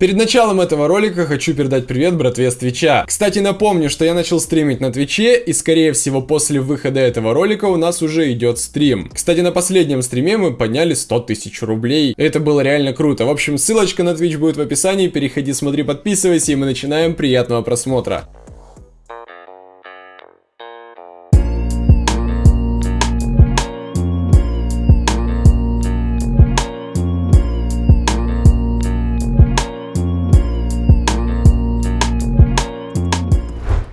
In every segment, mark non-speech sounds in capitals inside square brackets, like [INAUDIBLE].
Перед началом этого ролика хочу передать привет братве с Твича. Кстати, напомню, что я начал стримить на Твиче, и скорее всего после выхода этого ролика у нас уже идет стрим. Кстати, на последнем стриме мы подняли 100 тысяч рублей. Это было реально круто. В общем, ссылочка на Twitch будет в описании, переходи, смотри, подписывайся, и мы начинаем. Приятного просмотра.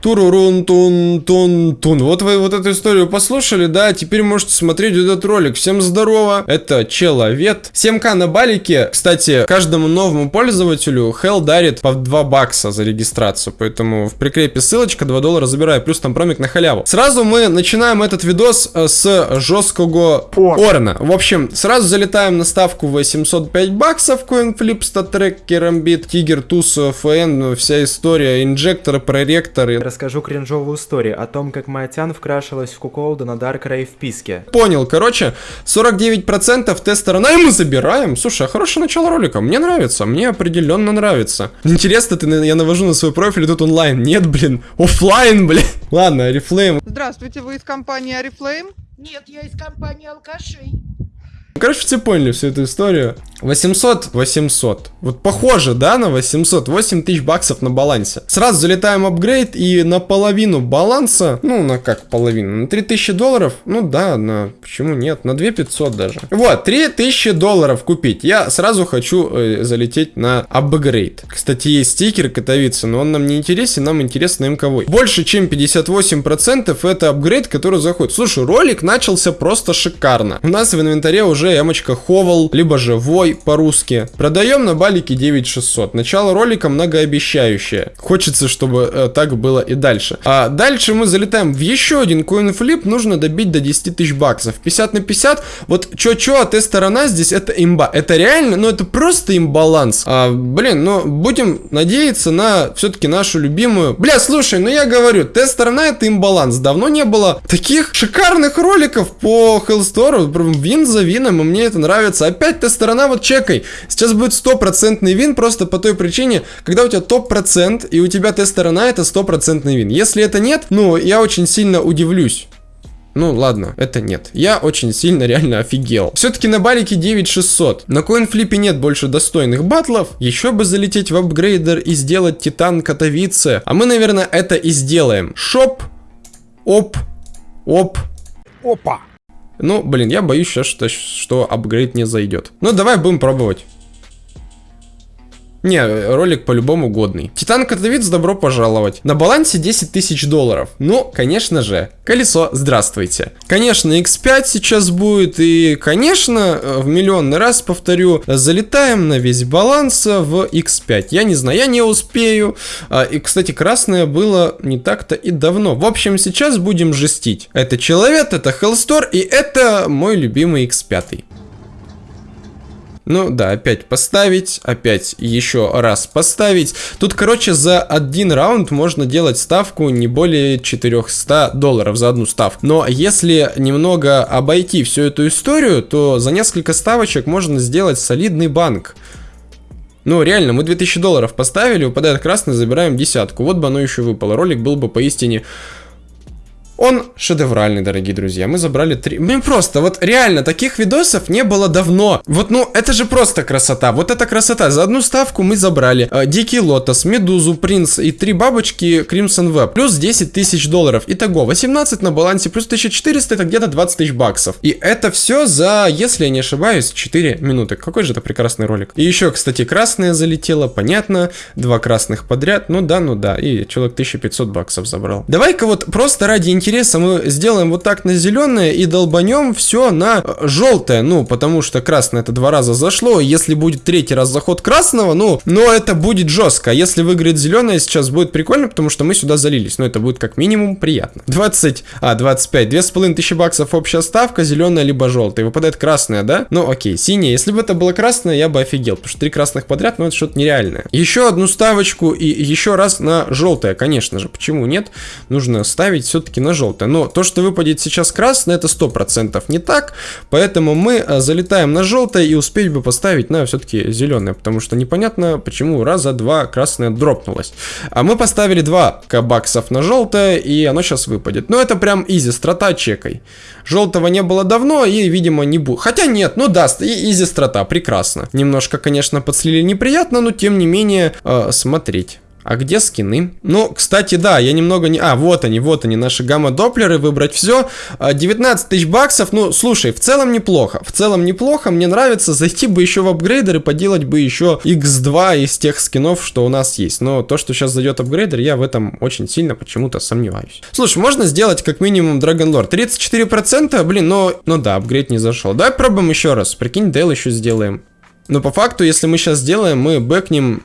Турурун тун тун тун. Вот вы вот эту историю послушали, да? Теперь можете смотреть этот ролик. Всем здорово, это Человек. 7к на балике. Кстати, каждому новому пользователю Hell дарит по 2 бакса за регистрацию. Поэтому в прикрепе ссылочка, 2 доллара забираю. Плюс там промик на халяву. Сразу мы начинаем этот видос э, с жесткого Орна. В общем, сразу залетаем на ставку 805 баксов. CoinFlip, StatTrack, Керамбит, Тигер, Туз, ФН, вся история, инжекторы, проректоры расскажу кринжовую историю о том, как Маятян вкрашилась в куколду на Dark Ray в писке. Понял, короче, 49% тест-сторона, и мы забираем. Слушай, а хорошее начало ролика, мне нравится, мне определенно нравится. Интересно, ты, я навожу на свой профиль, и тут онлайн. Нет, блин, офлайн, блин. Ладно, Арифлейм. Здравствуйте, вы из компании Арифлейм? Нет, я из компании алкашей. Короче, все поняли всю эту историю. 800, 800. Вот похоже, да, на 800. 8 тысяч баксов на балансе. Сразу залетаем апгрейд и на половину баланса, ну, на как половину, на 3000 долларов, ну да, на, почему нет, на 2500 даже. Вот, 3000 долларов купить. Я сразу хочу э, залететь на апгрейд. Кстати, есть стикер Катовица, но он нам не интересен, нам интересно МКВ. Больше, чем 58% это апгрейд, который заходит. Слушай, ролик начался просто шикарно. У нас в инвентаре уже эмочка Ховал, либо же Вой, Ой, по-русски. Продаем на балике 9600. Начало ролика многообещающее. Хочется, чтобы э, так было и дальше. А дальше мы залетаем в еще один коинфлип. Нужно добить до 10 тысяч баксов. 50 на 50. Вот чё-чё, а ты сторона здесь это имба. Это реально, ну это просто имбаланс. А, блин, ну будем надеяться на все-таки нашу любимую. Бля, слушай, ну я говорю, тест-сторона это имбаланс. Давно не было таких шикарных роликов по Hellstore. Вин за вином, и мне это нравится. Опять тест-сторона вот вот чекай. Сейчас будет стопроцентный win просто по той причине, когда у тебя топ-процент и у тебя тест-сторона это стопроцентный win. Если это нет, ну, я очень сильно удивлюсь. Ну ладно, это нет. Я очень сильно [LAUGHS] реально офигел. Все-таки на балике 9600. На коинфлипе нет больше достойных батлов. Еще бы залететь в апгрейдер и сделать титан Катовице. А мы, наверное, это и сделаем. Shop. Оп. Оп. Опа. Ну, блин, я боюсь сейчас, что, что апгрейд не зайдет. Ну, давай будем пробовать. Не, ролик по-любому годный. Титан Катовиц, добро пожаловать. На балансе 10 тысяч долларов. Ну, конечно же, колесо, здравствуйте. Конечно, X5 сейчас будет, и, конечно, в миллионный раз повторю, залетаем на весь баланс в X5. Я не знаю, я не успею. А, и, кстати, красное было не так-то и давно. В общем, сейчас будем жестить. Это Человек, это Hellstore, и это мой любимый X5. Ну да, опять поставить, опять еще раз поставить. Тут, короче, за один раунд можно делать ставку не более 400 долларов за одну ставку. Но если немного обойти всю эту историю, то за несколько ставочек можно сделать солидный банк. Ну, реально, мы 2000 долларов поставили, выпадает красный, забираем десятку. Вот бы оно еще выпало. Ролик был бы поистине он шедевральный, дорогие друзья. Мы забрали три... Блин, просто, вот реально, таких видосов не было давно. Вот, ну, это же просто красота. Вот это красота. За одну ставку мы забрали э, Дикий Лотос, Медузу, Принц и три бабочки Crimson Web. Плюс 10 тысяч долларов. Итого, 18 на балансе, плюс 1400, это где-то 20 тысяч баксов. И это все за, если я не ошибаюсь, 4 минуты. Какой же это прекрасный ролик. И еще, кстати, красное залетело, понятно. Два красных подряд. Ну да, ну да. И человек 1500 баксов забрал. Давай-ка вот просто ради интереса интереса мы сделаем вот так на зеленое и долбанем все на желтое. Ну, потому что красное это два раза зашло. Если будет третий раз заход красного, ну, но это будет жестко. Если выиграет зеленое, сейчас будет прикольно, потому что мы сюда залились. Но это будет как минимум приятно. 20, а, 25, 2500 баксов общая ставка, зеленая либо желтая. Выпадает красная, да? Ну, окей, синяя. Если бы это было красное, я бы офигел, потому что три красных подряд, ну, это что-то нереальное. Еще одну ставочку и еще раз на желтое, конечно же. Почему нет? Нужно ставить все-таки на желтое. Но то, что выпадет сейчас красное, это 100% не так. Поэтому мы э, залетаем на желтое и успеть бы поставить на все-таки зеленое. Потому что непонятно, почему раза два красное дропнулось. А мы поставили 2 баксов на желтое, и оно сейчас выпадет. Но это прям изи, страта чекай. Желтого не было давно, и, видимо, не будет. Хотя нет, ну даст, и изи страта, прекрасно. Немножко, конечно, подслили неприятно, но тем не менее, э, смотреть. А где скины? Ну, кстати, да, я немного не... А, вот они, вот они, наши гамма-доплеры, выбрать все. 19 тысяч баксов, ну, слушай, в целом неплохо. В целом неплохо, мне нравится зайти бы еще в апгрейдер и поделать бы еще x2 из тех скинов, что у нас есть. Но то, что сейчас зайдет апгрейдер, я в этом очень сильно почему-то сомневаюсь. Слушай, можно сделать как минимум Dragon Lord. 34%, блин, но... Ну да, апгрейд не зашел. Давай пробуем еще раз. Прикинь, Дейл еще сделаем. Но по факту, если мы сейчас сделаем, мы бэкнем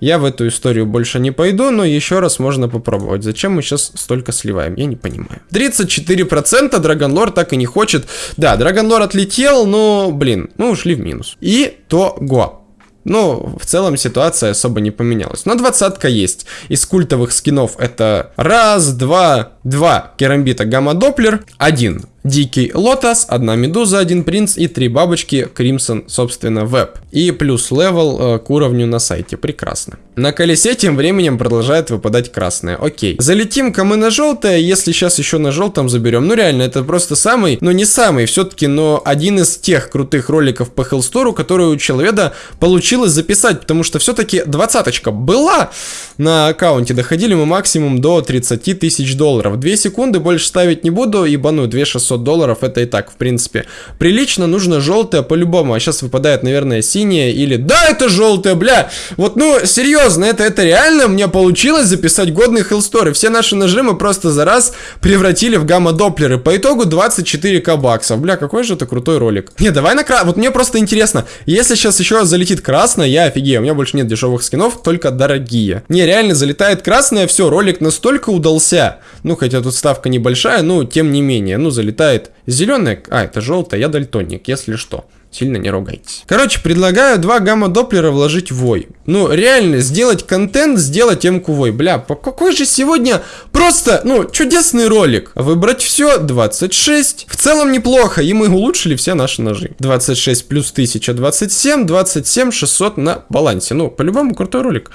я в эту историю больше не пойду, но еще раз можно попробовать. Зачем мы сейчас столько сливаем? Я не понимаю. 34% Драгонлор так и не хочет. Да, Dragon Lore отлетел, но, блин, мы ушли в минус. Итого. Ну, в целом ситуация особо не поменялась. Но двадцатка есть. Из культовых скинов это раз, два, два керамбита Gamma Doppler, один Дикий Лотос, одна Медуза, один Принц и три бабочки Crimson, собственно, Веб. И плюс level э, к уровню на сайте. Прекрасно. На колесе тем временем продолжает выпадать красное. Окей. Залетим-ка мы на желтое, если сейчас еще на желтом заберем. Ну реально, это просто самый, ну не самый, все-таки, но один из тех крутых роликов по Хеллстору, который у человека получилось записать, потому что все-таки двадцаточка была на аккаунте. Доходили мы максимум до 30 тысяч долларов. Две секунды больше ставить не буду, ибо ну 2600 500 долларов, это и так, в принципе. Прилично, нужно желтое по-любому, а сейчас выпадает, наверное, синее или... Да, это желтое, бля! Вот, ну, серьезно, это, это реально мне получилось записать годный хеллстор, все наши нажимы просто за раз превратили в гамма-доплеры. По итогу 24к баксов. Бля, какой же это крутой ролик. Не, давай на кра... Вот мне просто интересно, если сейчас еще залетит красное, я офигею, у меня больше нет дешевых скинов, только дорогие. Не, реально залетает красное, все, ролик настолько удался. Ну, хотя тут ставка небольшая, но тем не менее, ну, залетает летает зеленая, а, это желтая, я дальтоник, если что. Сильно не ругайтесь. Короче, предлагаю два гамма-доплера вложить в вой. Ну, реально, сделать контент, сделать эмку вой. Бля, по какой же сегодня просто, ну, чудесный ролик. Выбрать все, 26. В целом неплохо, и мы улучшили все наши ножи. 26 плюс 1000, 27, 27, 600 на балансе. Ну, по-любому крутой ролик.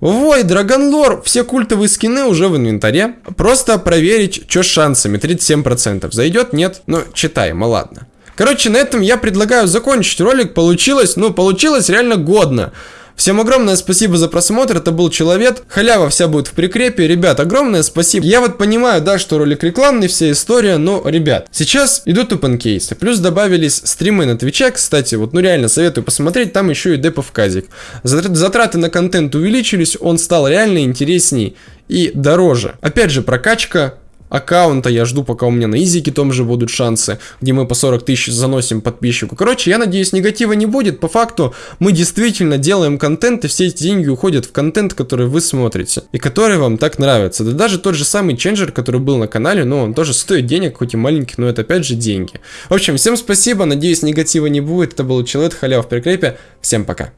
Ой, Драгонлор, все культовые скины уже в инвентаре. Просто проверить, что с шансами, 37%. Зайдет? Нет? Ну, читаем, а ладно. Короче, на этом я предлагаю закончить ролик. Получилось, ну, получилось реально годно. Всем огромное спасибо за просмотр, это был Человек. Халява вся будет в прикрепе. Ребят, огромное спасибо. Я вот понимаю, да, что ролик рекламный, вся история, но, ребят, сейчас идут open кейсы. Плюс добавились стримы на Твиче, кстати, вот, ну реально советую посмотреть, там еще и депов казик. Затраты на контент увеличились, он стал реально интересней и дороже. Опять же, прокачка аккаунта, я жду, пока у меня на изике том же будут шансы, где мы по 40 тысяч заносим подписчику. Короче, я надеюсь, негатива не будет. По факту, мы действительно делаем контент, и все эти деньги уходят в контент, который вы смотрите, и который вам так нравится. Да даже тот же самый ченджер, который был на канале, ну, он тоже стоит денег, хоть и маленький, но это опять же деньги. В общем, всем спасибо, надеюсь, негатива не будет. Это был Человек, халяв в прикрепе. Всем пока.